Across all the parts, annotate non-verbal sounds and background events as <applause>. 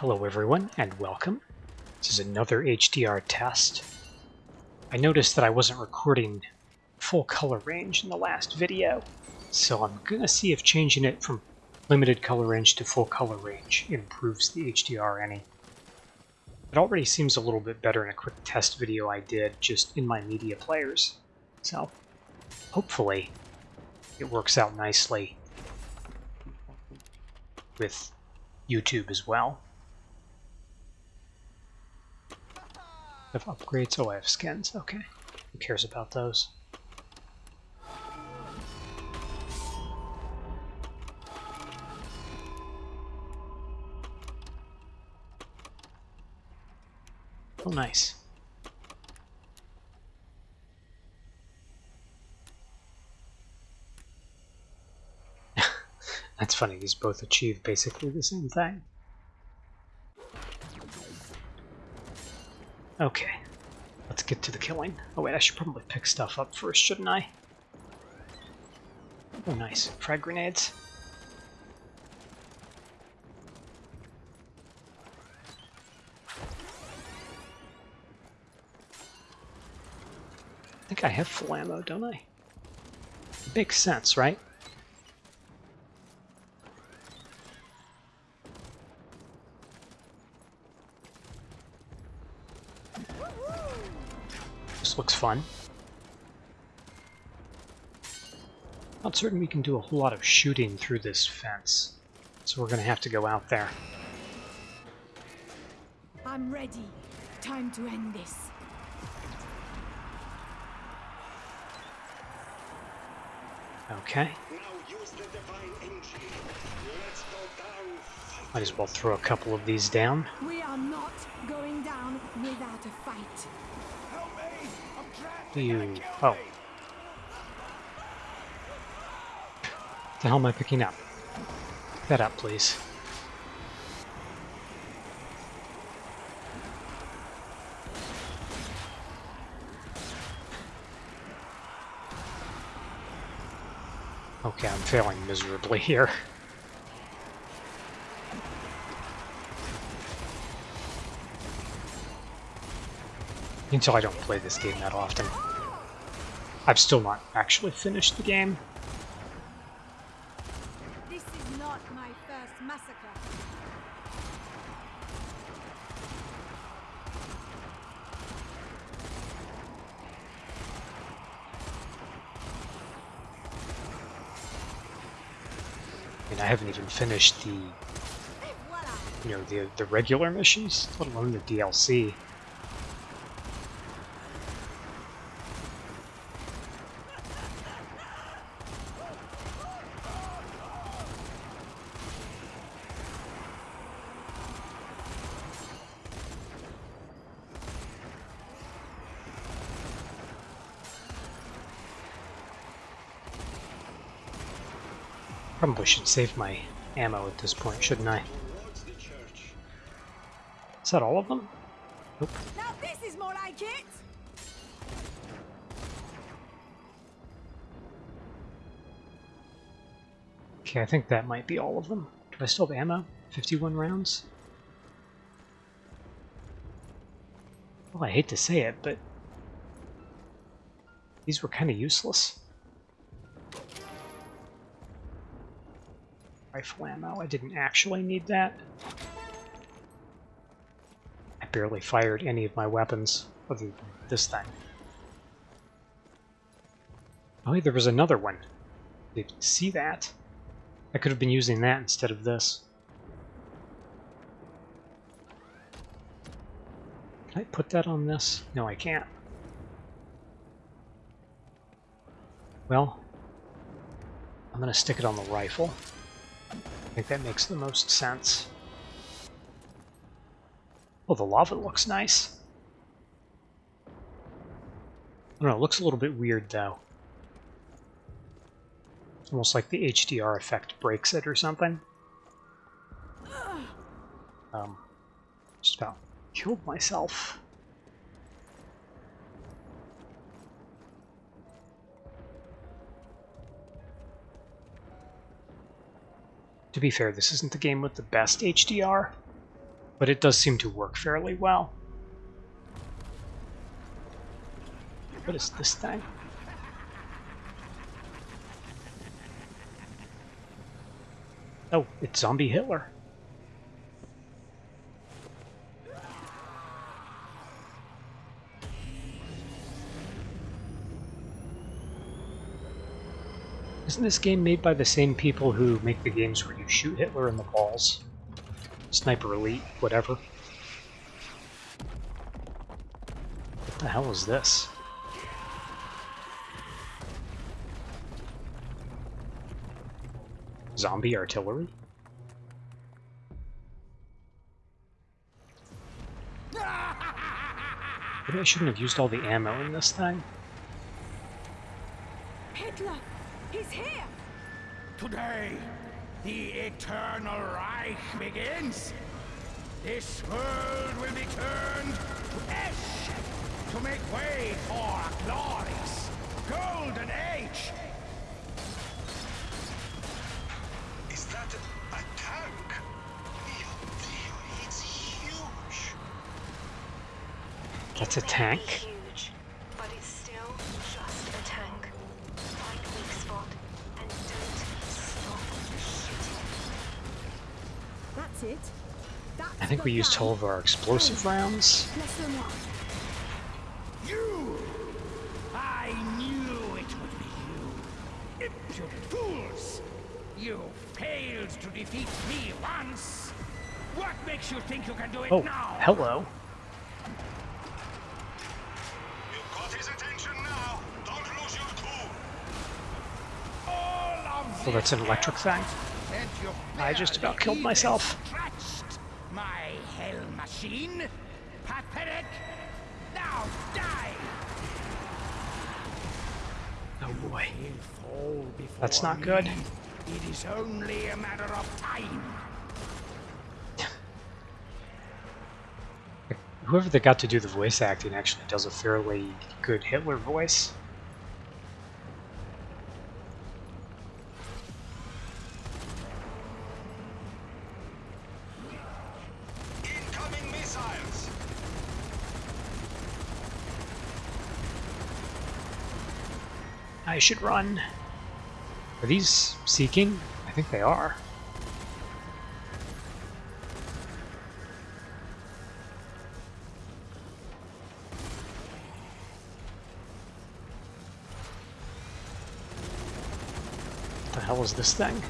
Hello everyone and welcome. This is another HDR test. I noticed that I wasn't recording full color range in the last video, so I'm going to see if changing it from limited color range to full color range improves the HDR any. It already seems a little bit better in a quick test video I did just in my media players, so hopefully it works out nicely with YouTube as well. I have upgrades. Oh, I have skins. Okay. Who cares about those? Oh, nice. <laughs> That's funny, these both achieve basically the same thing. Okay, let's get to the killing. Oh wait, I should probably pick stuff up first, shouldn't I? Oh nice, frag grenades. I think I have full ammo, don't I? Makes sense, right? Looks fun. Not certain we can do a whole lot of shooting through this fence, so we're going to have to go out there. I'm ready. Time to end this. Okay. Might as well throw a couple of these down. We are not going down without a Oh. The hell am I picking up? Pick that up, please. Okay, I'm failing miserably here. Until I don't play this game that often. I've still not actually finished the game. This is not my first massacre. I mean, I haven't even finished the, you know, the the regular missions, let alone the DLC. Probably should save my ammo at this point, shouldn't I? Is that all of them? Nope. Now this is more like it. Okay, I think that might be all of them. Do I still have ammo? 51 rounds? Well, I hate to say it, but these were kind of useless. Rifle ammo. I didn't actually need that. I barely fired any of my weapons other than this thing. Oh, there was another one. Did you see that? I could have been using that instead of this. Can I put that on this? No, I can't. Well, I'm going to stick it on the rifle. Think that makes the most sense. Oh, the lava looks nice. I don't know, it looks a little bit weird though. Almost like the HDR effect breaks it or something. Um, just about killed myself. To be fair, this isn't the game with the best HDR. But it does seem to work fairly well. What is this thing? Oh, it's Zombie Hitler. Isn't this game made by the same people who make the games where you shoot Hitler in the balls? Sniper Elite, whatever. What the hell is this? Zombie artillery? Maybe I shouldn't have used all the ammo in this thing. Hitler! He's here! Today, the Eternal Reich begins. This world will be turned to ash to make way for a glorious golden age. Is that a, a tank? Mio Dio, it's huge. That's a tank? We used all of our explosive rounds. You! I knew it would be you. Impudent fools! You failed to defeat me once. What makes you think you can do it Oh, now? hello. You got his attention now. Don't lose your cool. Oh, that's an electric thing. I just about killed even myself. Scratched my hell machine. Pathetic. Now die. Oh boy. He'll fall before That's not me. good. It is only a matter of time. Whoever that got to do the voice acting actually does a fairly good Hitler voice. I should run. Are these seeking? I think they are. What the hell is this thing?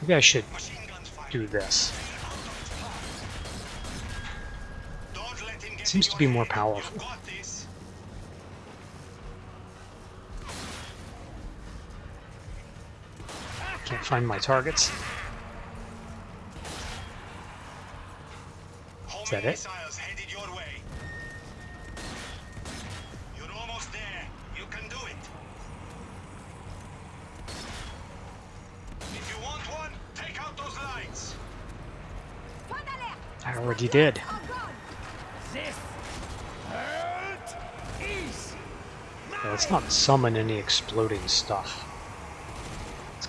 Maybe I should Machine guns firing. do this. Don't let him get Seems to be more powerful. Find my targets. How Is that it? missiles headed your way? You're almost there. You can do it. If you want one, take out those lights. Point d'alerte! I already did. En garde! This world is Yeah, let's not summon any exploding stuff.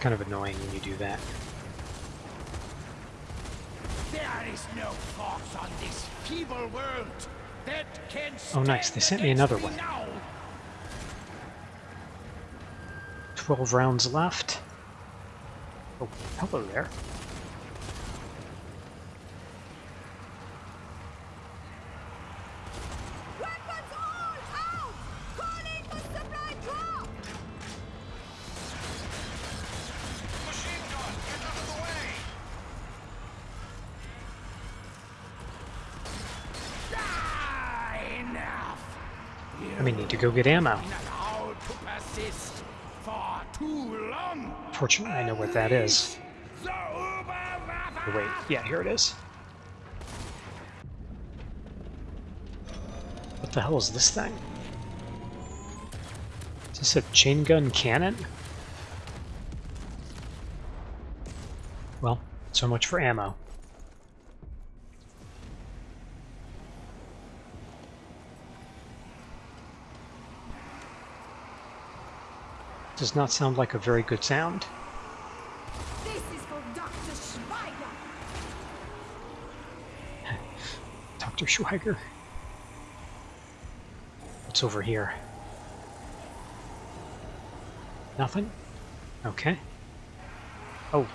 Kind of annoying when you do that. There is no force on this feeble world that can Oh, nice. They sent me another one. now. 12 rounds left. Oh, hello there. I may need to go get ammo. Fortunately, I know what that is. Wait, yeah, here it is. What the hell is this thing? Is this a chain gun cannon? Well, so much for ammo. Does not sound like a very good sound. This is for Dr. <laughs> Schweiger. What's over here? Nothing? Okay. Oh.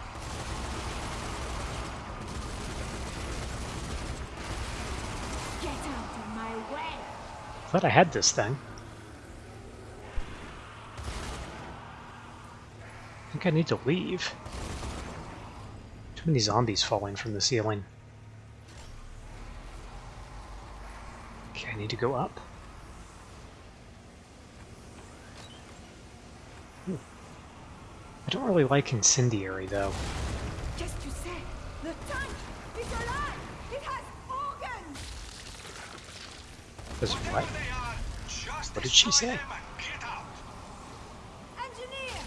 Get out of my way! Thought I had this thing. Think I need to leave. Too many zombies falling from the ceiling. Okay, I need to go up. Ooh. I don't really like incendiary though. Que tu sais? The tank is alive! It has organs! Does what? Whatever they are, just What did she say? them and get out. Engineer!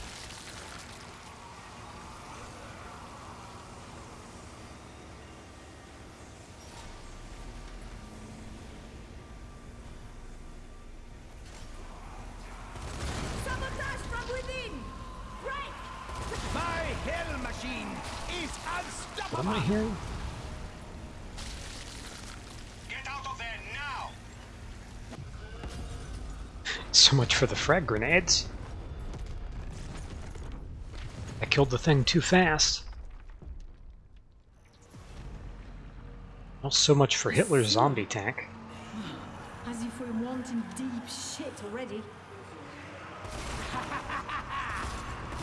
Sabotage from within! Break! My hell machine is What am I unstoppable! hearing? Get out of there now. So much for the frag grenades. I killed the thing too fast. Well, so much for Hitler's zombie tank. As if we're wanting deep shit already. <laughs>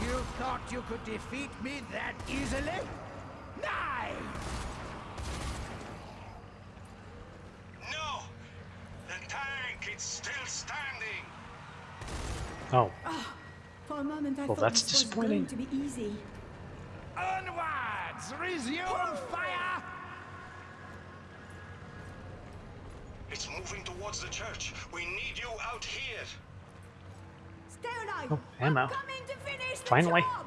You thought you could defeat me that easily? Nine! No. The tank is still standing. Oh, For a moment I Well, thought that's this was disappointing. going to be easy. Onwards! Resume fire! It's moving towards the church. We need you out here. Stay alive! Oh, ammo. Coming to finish the Finally. job!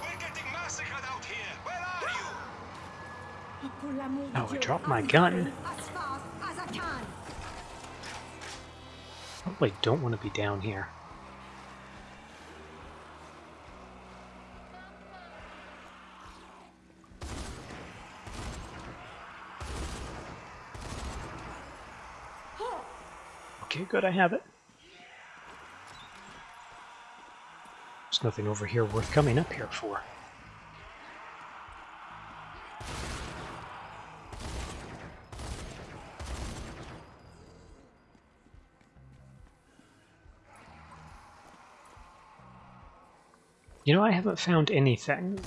We're getting massacred out here. Where are you? Oh, pour l'amour de Oh, I dropped my I'm gun. Probably don't want to be down here. Okay, good, I have it. There's nothing over here worth coming up here for. You know, I haven't found anything.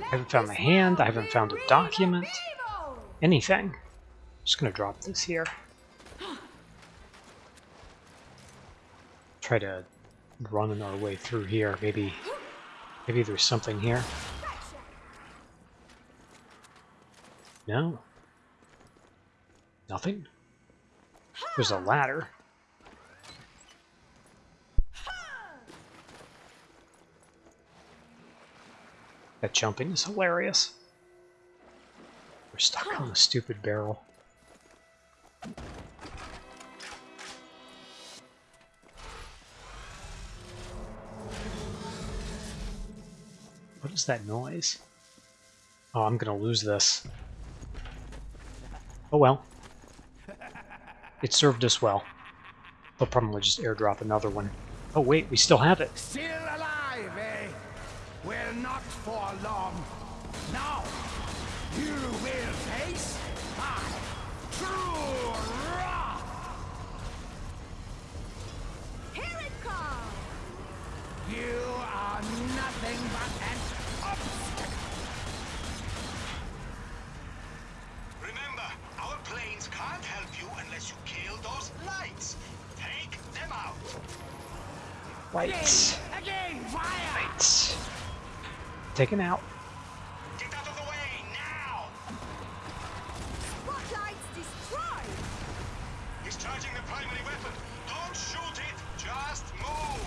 I haven't found the hand, I haven't found a document, anything. Just gonna drop this here. Try to run our way through here. Maybe, maybe there's something here. No. Nothing. There's a ladder. That jumping is hilarious. We're stuck on the stupid barrel. What is that noise? Oh, I'm gonna lose this. Oh well. It served us well. They'll probably just airdrop another one. Oh wait, we still have it. Still alive? Well, not for long. Now, you will face my true wrath! Here it comes! You are nothing but an obstacle! Remember, our planes can't help you unless you kill those lights. Take them out. Lights. Again, fire! Taken out. Get out of the way now. Spotlights destroyed! He's charging the primary weapon. Don't shoot it. Just move.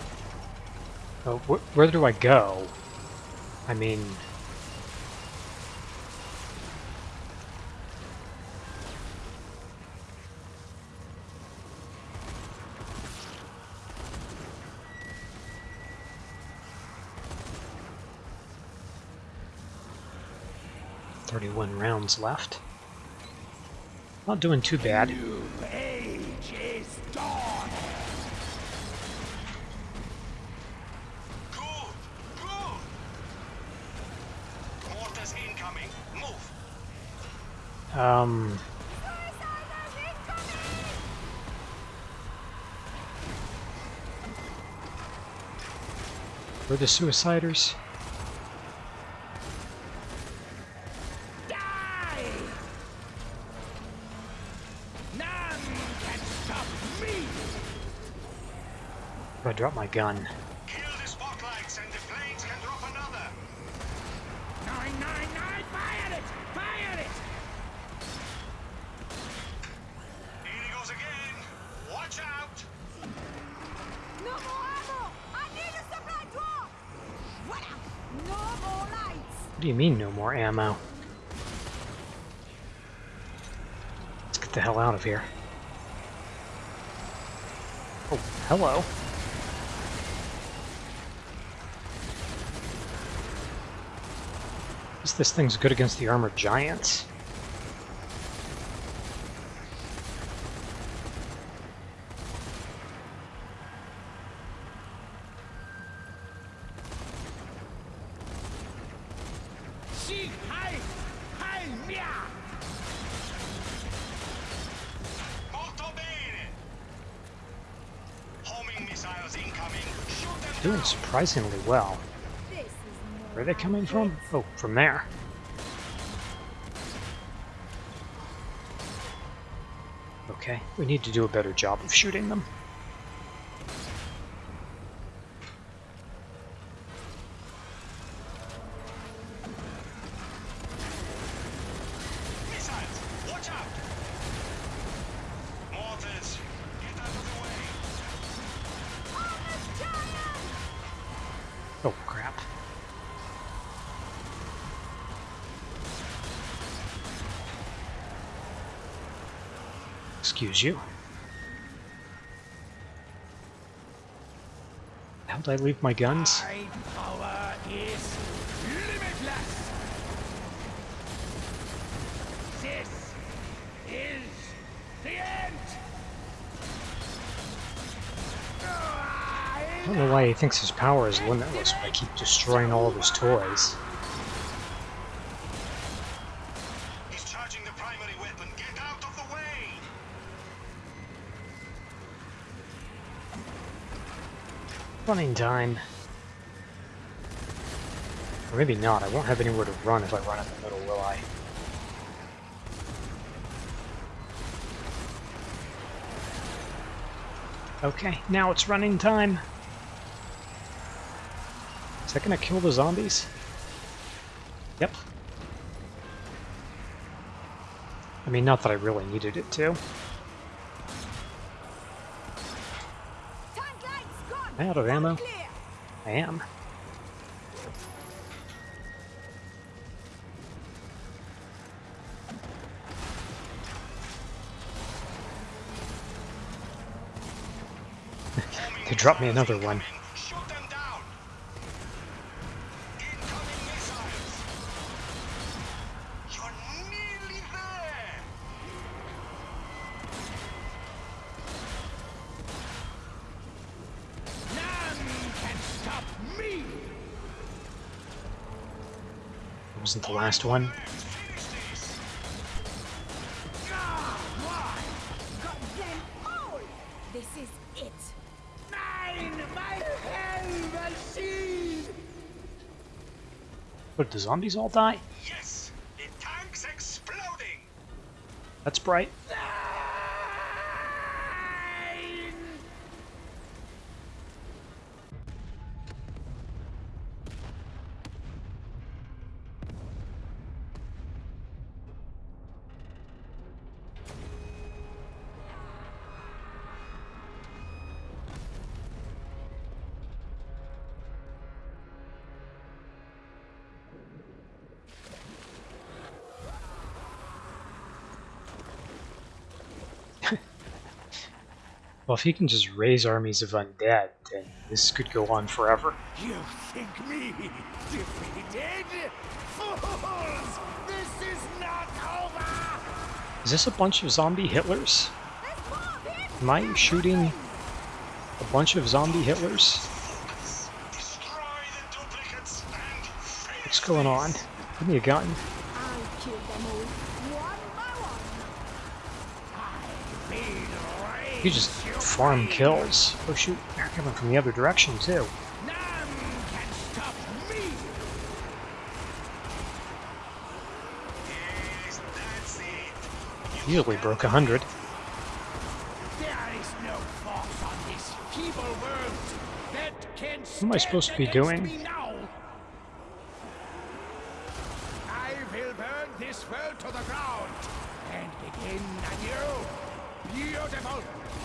Oh, wh where do I go? I mean... rounds left. Not doing too bad. Um, we're the suiciders. Drop my gun. Kill the spotlights and the planes can drop another. Nine, nine, nine! Fire it! Fire it! Here he goes again. Watch out. No more ammo! I need a supply drop! Voila! No more lights! What do you mean, no more ammo? Let's get the hell out of here. Oh, hello. Guess this thing's good against the armored giants. Doing surprisingly well. Where are they coming from? Oh, from there. Okay, we need to do a better job of shooting them. Excuse you. How'd I leave my guns? My power is limitless! This is the end! I don't know why he thinks his power is limitless when I keep destroying all of his toys. He's charging the primary weapon. Get out of the way. Running time. Or maybe not. I won't have anywhere to run if I run in the middle, will I? Okay, now it's running time. Is that gonna kill the zombies? Yep. I mean, not that I really needed it to. Tank lights gone! Out of ammo. I am. <laughs> They dropped me another one. Hell machine! What, did the zombies all die? Yes, the tank's exploding. That's bright. Well, if he can just raise armies of undead, then this could go on forever. You think me defeated? Fools! This is not over! Is this a bunch of zombie Hitlers? There's more of him! Am I shooting a bunch of zombie Hitlers? Destroy the duplicates and finish What's going on? Give me a gun. I'll kill them all, one by one. Feel rage You just farm kills. Oh shoot, they're coming from the other direction too. None can stop me. Yes, that's. Easily broke a hundred. No force on this feeble world that can What am I supposed to be doing? against me now. I will burn this world to the ground and begin anew. Beautiful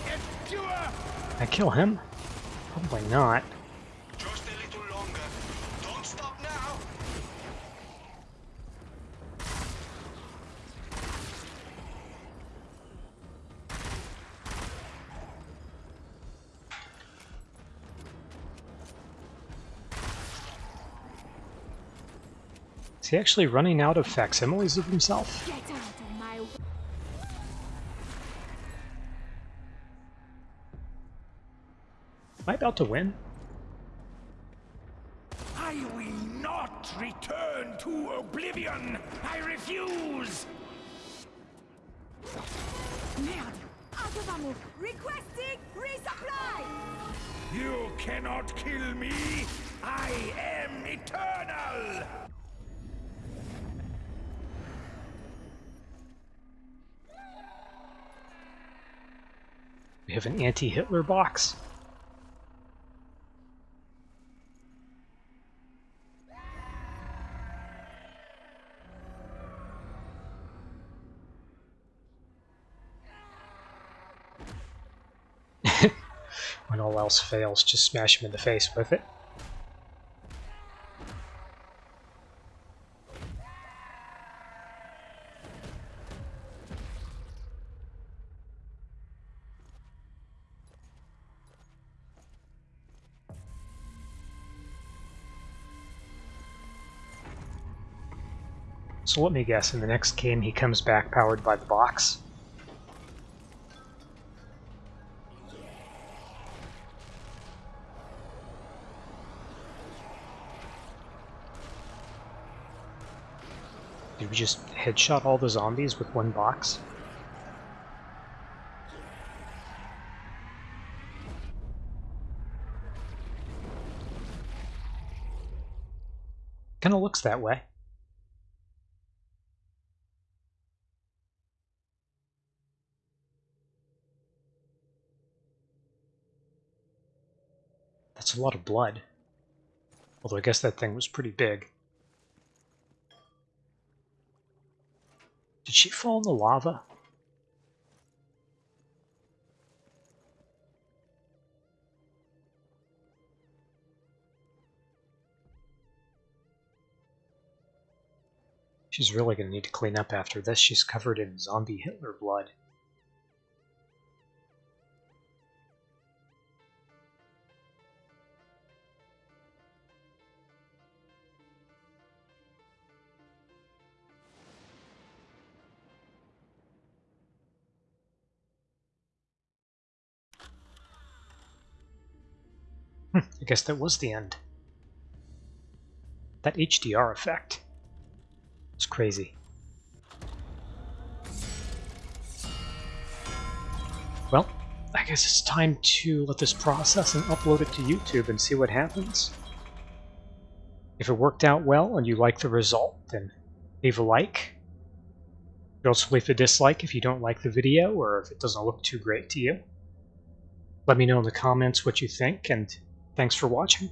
and pure. I kill him? Probably not. Just a little longer. Don't stop now. Is he actually running out of facsimiles of himself? Am I about to win? I will not return to oblivion. I refuse. Merde! Out ammo! Requesting resupply! You cannot kill me. I am eternal. We have an anti-Hitler box. Else fails, just smash him in the face with it. So let me guess, in the next game he comes back powered by the box. Just headshot all the zombies with one box? Kinda looks that way. That's a lot of blood. Although I guess that thing was pretty big. Did she fall in the lava? She's really going to need to clean up after this. She's covered in zombie Hitler blood. I guess that was the end. That HDR effect. It's crazy. Well, I guess it's time to let this process and upload it to YouTube and see what happens. If it worked out well and you like the result, then leave a like. You can also leave a dislike if you don't like the video or if it doesn't look too great to you. Let me know in the comments what you think, and thanks for watching.